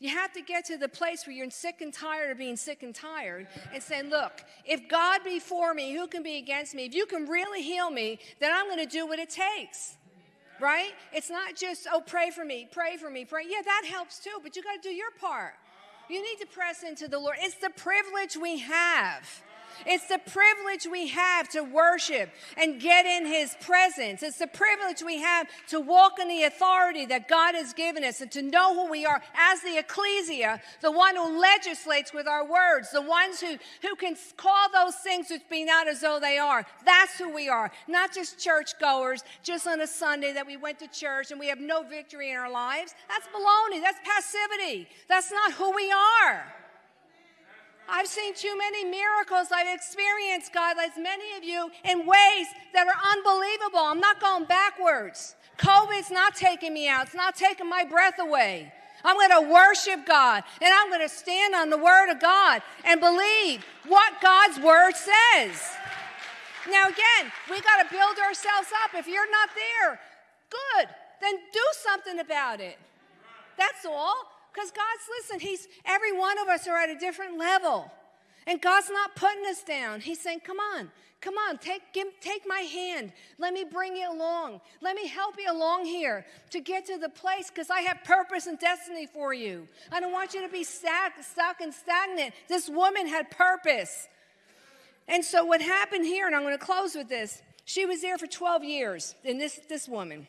You have to get to the place where you're sick and tired of being sick and tired and saying, Look, if God be for me, who can be against me? If you can really heal me, then I'm going to do what it takes. Right? It's not just, oh, pray for me, pray for me, pray. Yeah, that helps too, but you got to do your part. You need to press into the Lord. It's the privilege we have it's the privilege we have to worship and get in His presence. It's the privilege we have to walk in the authority that God has given us and to know who we are as the ecclesia, the one who legislates with our words, the ones who, who can call those things which be not as though they are. That's who we are. Not just churchgoers, just on a Sunday that we went to church and we have no victory in our lives. That's baloney. That's passivity. That's not who we are. I've seen too many miracles. I've experienced, God, as many of you, in ways that are unbelievable. I'm not going backwards. COVID's not taking me out, it's not taking my breath away. I'm going to worship God and I'm going to stand on the Word of God and believe what God's Word says. Now, again, we got to build ourselves up. If you're not there, good, then do something about it. That's all. Because God's, listen, He's, every one of us are at a different level. And God's not putting us down. He's saying, come on, come on, take, give, take my hand. Let me bring you along. Let me help you along here to get to the place because I have purpose and destiny for you. I don't want you to be stuck, stuck and stagnant. This woman had purpose. And so what happened here, and I'm going to close with this, she was there for 12 years, and this, this woman.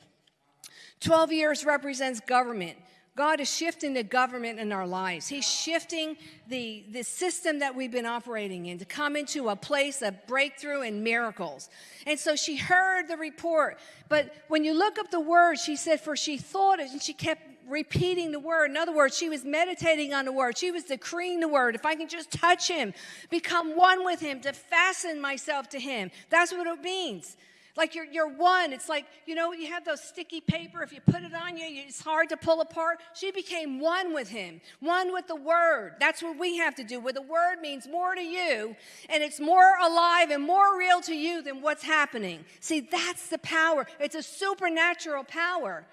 12 years represents government. God is shifting the government in our lives. He's shifting the, the system that we've been operating in to come into a place of breakthrough and miracles. And so she heard the report. But when you look up the word, she said, For she thought it, and she kept repeating the word. In other words, she was meditating on the word. She was decreeing the word. If I can just touch him, become one with him, to fasten myself to him. That's what it means. Like you're, you're one. It's like, you know, you have those sticky paper. If you put it on you, it's hard to pull apart. She became one with him, one with the word. That's what we have to do. Where the word means more to you and it's more alive and more real to you than what's happening. See, that's the power. It's a supernatural power.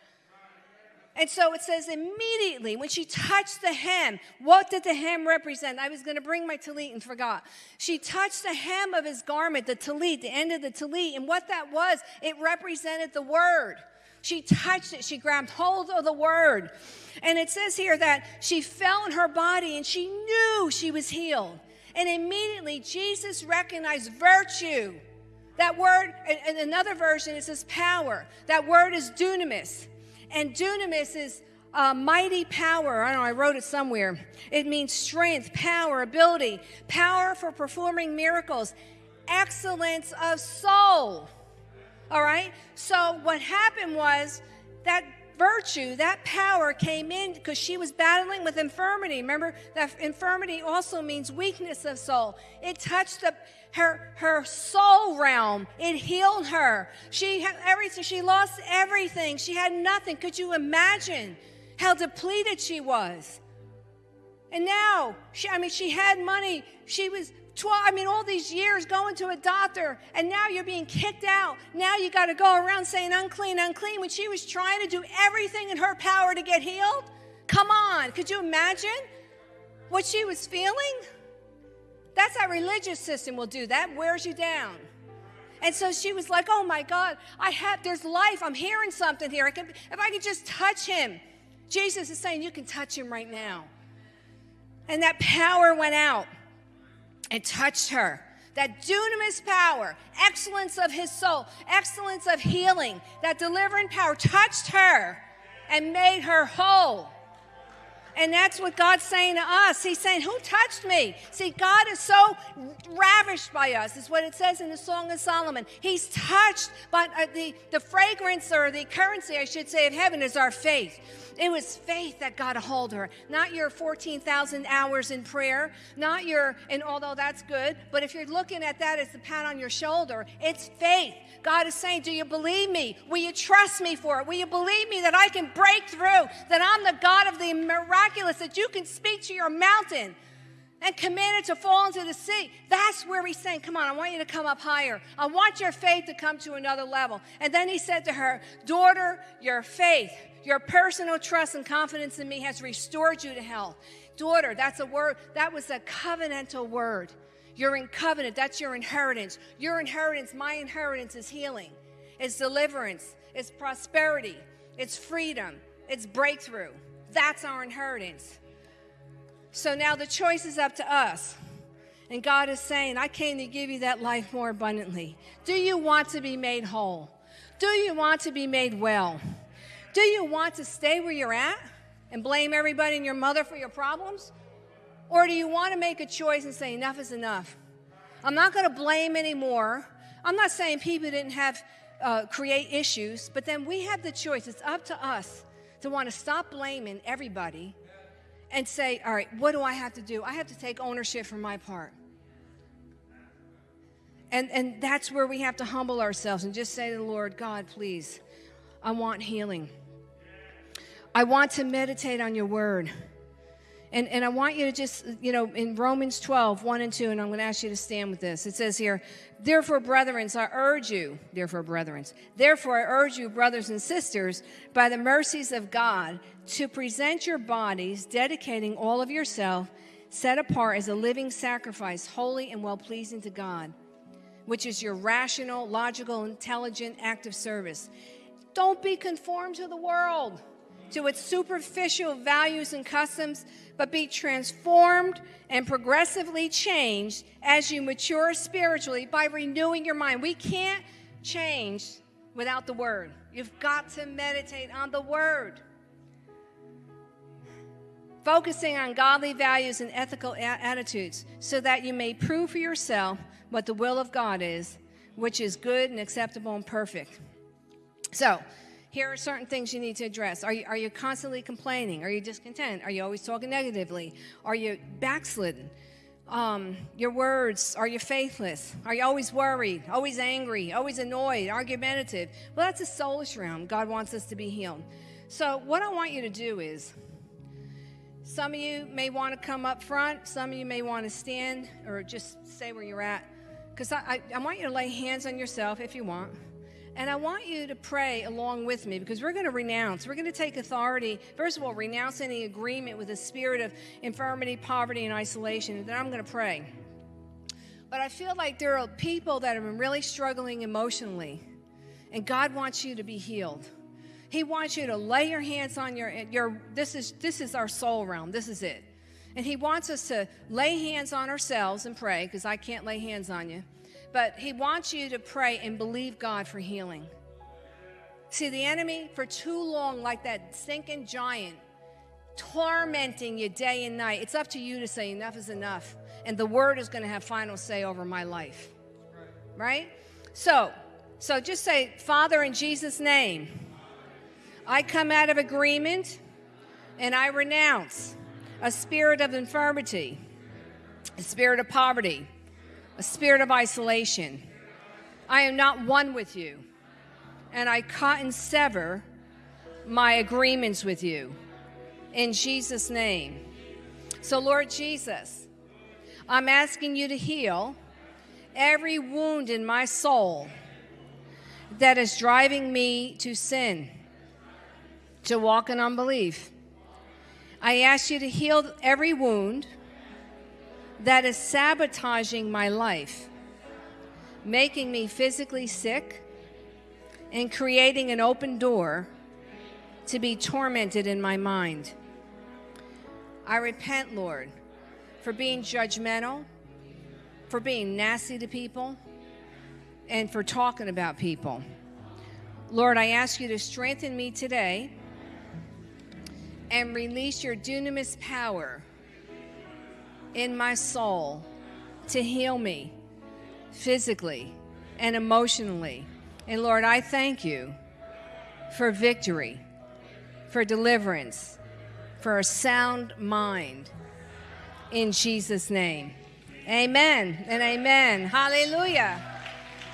And so it says immediately when she touched the hem, what did the hem represent? I was going to bring my talit and forgot. She touched the hem of his garment, the talit, the end of the talit. And what that was, it represented the word. She touched it, she grabbed hold of the word. And it says here that she fell in her body and she knew she was healed. And immediately Jesus recognized virtue. That word, in another version, it says power. That word is dunamis. And dunamis is uh, mighty power. I don't know, I wrote it somewhere. It means strength, power, ability, power for performing miracles, excellence of soul. All right? So what happened was that virtue, that power came in because she was battling with infirmity. Remember, that infirmity also means weakness of soul. It touched the, her, her soul realm. It healed her. She had everything. She lost everything. She had nothing. Could you imagine how depleted she was? And now, she, I mean, she had money. She was 12, I mean, all these years going to a doctor, and now you're being kicked out. Now you got to go around saying unclean, unclean, when she was trying to do everything in her power to get healed. Come on, could you imagine what she was feeling? That's how religious system will do that, wears you down. And so she was like, oh my God, I have, there's life. I'm hearing something here. I can, if I could just touch him. Jesus is saying, you can touch him right now. And that power went out and touched her. That dunamis power, excellence of his soul, excellence of healing, that delivering power touched her and made her whole. And that's what God's saying to us. He's saying, Who touched me? See, God is so ravished by us, is what it says in the Song of Solomon. He's touched, by uh, the, the fragrance or the currency, I should say, of heaven is our faith. It was faith that got a hold of her, not your 14,000 hours in prayer, not your, and although that's good, but if you're looking at that as the pat on your shoulder, it's faith. God is saying, Do you believe me? Will you trust me for it? Will you believe me that I can break through, that I'm the God of the miraculous, that you can speak to your mountain? and command it to fall into the sea. That's where he's saying, Come on, I want you to come up higher. I want your faith to come to another level. And then he said to her, Daughter, your faith Your personal trust and confidence in me has restored you to health. Daughter, that's a word, that was a covenantal word. You're in covenant, that's your inheritance. Your inheritance, my inheritance is healing, it's deliverance, it's prosperity, it's freedom, it's breakthrough. That's our inheritance. So now the choice is up to us. And God is saying, I came to give you that life more abundantly. Do you want to be made whole? Do you want to be made well? Do you want to stay where you're at and blame everybody and your mother for your problems? Or do you want to make a choice and say, enough is enough? I'm not going to blame anymore. I'm not saying people didn't have uh, create issues, but then we have the choice. It's up to us to want to stop blaming everybody and say, all right, what do I have to do? I have to take ownership for my part. And, and that's where we have to humble ourselves and just say to the Lord, God, please, I want healing. I want to meditate on your word. And, and I want you to just, you know, in Romans 12, 1 and 2, and I'm going to ask you to stand with this. It says here, Therefore, brethren, I urge you, therefore, brethren, therefore, I urge you, brothers and sisters, by the mercies of God, to present your bodies, dedicating all of yourself, set apart as a living sacrifice, holy and well pleasing to God, which is your rational, logical, intelligent act of service. Don't be conformed to the world to its superficial values and customs, but be transformed and progressively changed as you mature spiritually by renewing your mind. We can't change without the Word. You've got to meditate on the Word. Focusing on godly values and ethical attitudes so that you may prove for yourself what the will of God is, which is good and acceptable and perfect. So, here are certain things you need to address. Are you, are you constantly complaining? Are you discontent? Are you always talking negatively? Are you backslidden? Um, your words, are you faithless? Are you always worried, always angry, always annoyed, argumentative? Well, that's a soulish realm. God wants us to be healed. So, what I want you to do is some of you may want to come up front, some of you may want to stand or just stay where you're at. Because I, I, I want you to lay hands on yourself if you want. And I want you to pray along with me because we're going to renounce. We're going to take authority. First of all, renounce any agreement with the spirit of infirmity, poverty, and isolation. And then I'm going to pray. But I feel like there are people that have been really struggling emotionally, and God wants you to be healed. He wants you to lay your hands on your your this is this is our soul realm. This is it. And he wants us to lay hands on ourselves and pray because I can't lay hands on you. But he wants you to pray and believe God for healing. See, the enemy for too long, like that sinking giant, tormenting you day and night. It's up to you to say, enough is enough. And the word is going to have final say over my life. Right? So, so just say, Father, in Jesus' name, I come out of agreement and I renounce a spirit of infirmity, a spirit of poverty a spirit of isolation. I am not one with you, and I cut and sever my agreements with you in Jesus' name. So, Lord Jesus, I'm asking you to heal every wound in my soul that is driving me to sin, to walk in unbelief. I ask you to heal every wound that is sabotaging my life, making me physically sick, and creating an open door to be tormented in my mind. I repent, Lord, for being judgmental, for being nasty to people, and for talking about people. Lord, I ask you to strengthen me today and release your dunamis power in my soul to heal me physically and emotionally. And Lord, I thank you for victory, for deliverance, for a sound mind in Jesus' name. Amen and amen. Hallelujah.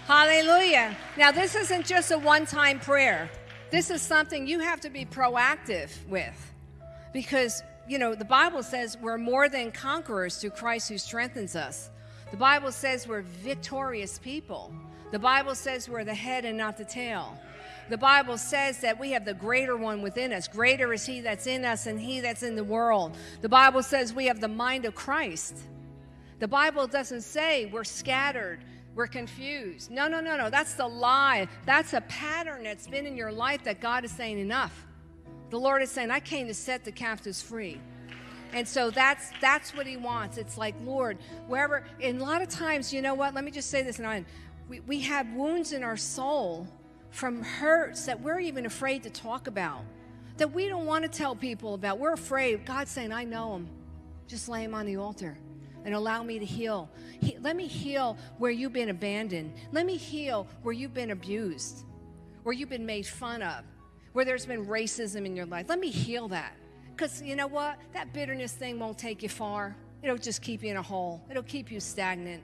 Hallelujah. Now, this isn't just a one time prayer, this is something you have to be proactive with because you know, the Bible says we're more than conquerors through Christ who strengthens us. The Bible says we're victorious people. The Bible says we're the head and not the tail. the Bible says that we have the greater one within us. Greater is he that's in us than he that's in the world. The Bible says we have the mind of Christ. The Bible doesn't say we're scattered, we're confused. No, no, no, no. That's the lie. That's a pattern that's been in your life that God is saying enough. The Lord is saying, I came to set the captives free. And so that's that's what he wants. It's like, Lord, wherever and a lot of times, you know what? Let me just say this and we, we have wounds in our soul from hurts that we're even afraid to talk about, that we don't want to tell people about. We're afraid. God's saying, I know them. Just lay them on the altar and allow me to heal. He, let me heal where you've been abandoned. Let me heal where you've been abused, where you've been made fun of, where there's been racism in your life. Let me heal that. Because you know what? That bitterness thing won't take you far. It'll just keep you in a hole, it'll keep you stagnant.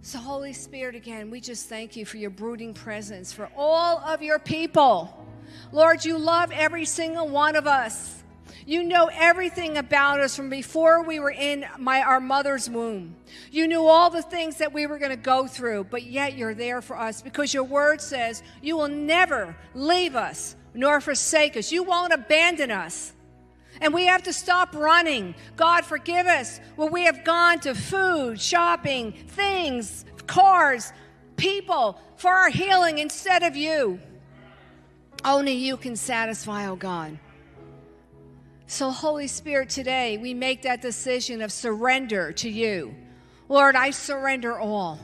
So, Holy Spirit, again, we just thank you for your brooding presence for all of your people. Lord, you love every single one of us. You know everything about us from before we were in my, our mother's womb. You knew all the things that we were going to go through, but yet you're there for us because your word says you will never leave us nor forsake us. You won't abandon us. And we have to stop running. God, forgive us when we have gone to food, shopping, things, cars, people for our healing instead of you. Only you can satisfy, oh God. So, Holy Spirit, today we make that decision of surrender to you. Lord, I surrender all.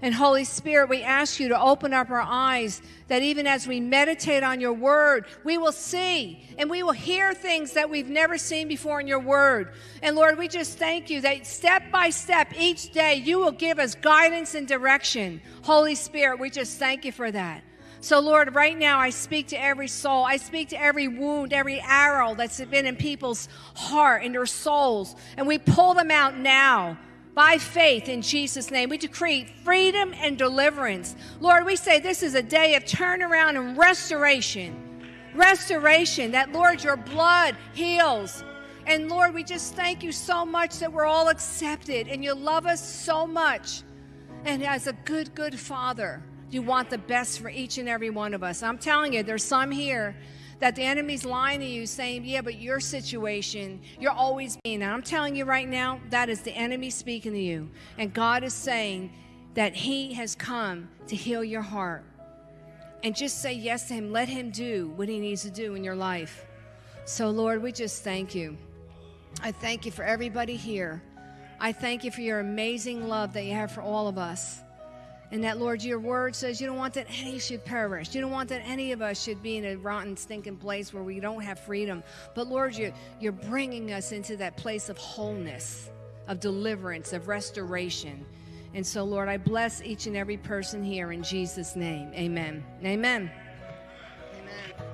And Holy Spirit, we ask you to open up our eyes that even as we meditate on your word, we will see and we will hear things that we've never seen before in your word. And Lord, we just thank you that step by step each day you will give us guidance and direction. Holy Spirit, we just thank you for that. So, Lord, right now I speak to every soul. I speak to every wound, every arrow that's been in people's heart, in their souls. And we pull them out now by faith in Jesus' name. We decree freedom and deliverance. Lord, we say this is a day of turnaround and restoration. Restoration, that, Lord, your blood heals. And Lord, we just thank you so much that we're all accepted and you love us so much. And as a good, good father, you want the best for each and every one of us. I'm telling you, there's some here that the enemy's lying to you saying, Yeah, but your situation, you're always being. And I'm telling you right now, that is the enemy speaking to you. And God is saying that He has come to heal your heart. And just say yes to Him. Let Him do what He needs to do in your life. So, Lord, we just thank you. I thank you for everybody here. I thank you for your amazing love that you have for all of us. And that, Lord, your word says you don't want that any should perish. You don't want that any of us should be in a rotten, stinking place where we don't have freedom. But, Lord, you're, you're bringing us into that place of wholeness, of deliverance, of restoration. And so, Lord, I bless each and every person here in Jesus' name. Amen. Amen. Amen.